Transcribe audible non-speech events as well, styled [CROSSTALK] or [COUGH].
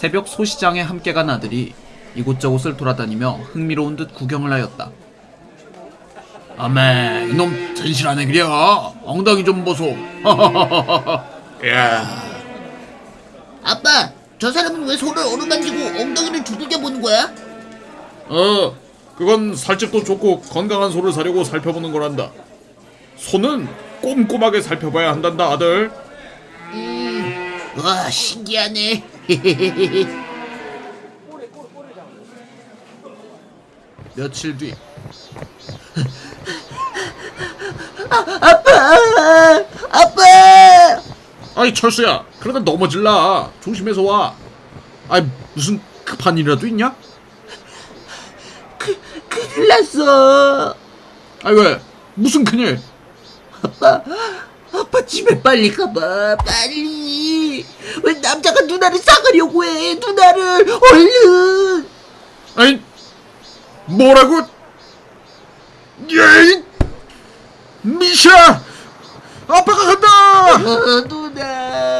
새벽 소시장에 함께 간 아들이 이곳저곳을 돌아다니며 흥미로운 듯 구경을 하였다. 아메 이놈 진실하네 그려 엉덩이 좀 보소 [LAUGHS] 야 아빠, 저 사람은 왜 손을 어루만지고 엉덩이를 두들겨 보는 거야? 어, 그건 살집도 좋고 건강한 소를 사려고 살펴보는 거란다. 소는 꼼꼼하게 살펴봐야 한단다, 아들. 와, 신기하네. [LAUGHS] 며칠 뒤. 아빠, 아빠. 아이 철수야, 그러다 넘어질라. 조심해서 와. 아이 무슨 급한 일이라도 있냐? 큰일 났어. 아이 왜? 무슨 큰일? 아빠, 아빠 집에 빨리 가봐, 빨리. 왜 남자가 누나를 싸가려고 해? 누나를 얼른. 아이 뭐라고? 예이 미샤, 아빠가 간다. 어, 누나.